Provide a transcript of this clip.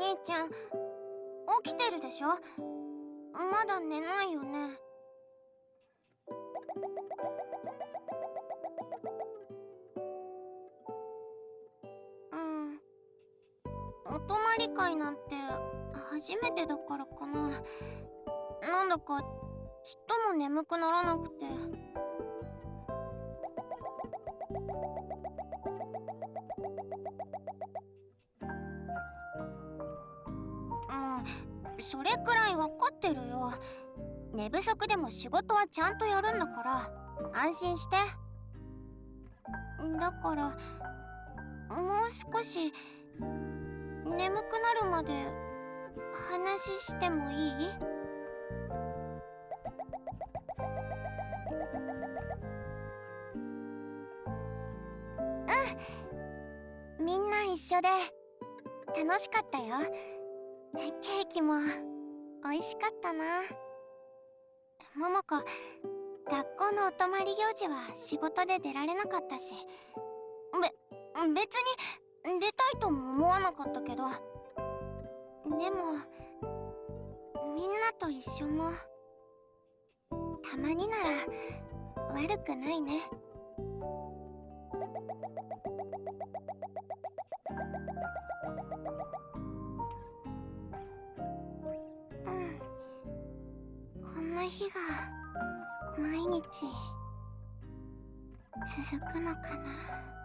兄ちゃん起きてるでしょ？まだ寝ないよね。うん。お泊まり会なんて初めてだからかな。なんだかちっとも眠くならなくて。それくらい分かってるよ。寝不足でも仕事はちゃんとやるんだから。安心して。だからもう少し眠くなるまで話してもいい？うん。みんな一緒で。楽しかったよ。ケーキも美味しかったな。桃子学校のお泊まり行事は仕事で出られなかったし。べ別に出たいとも思わなかったけど。でもみんなと一緒も。たまになら悪くないね。日が毎日続くのかな。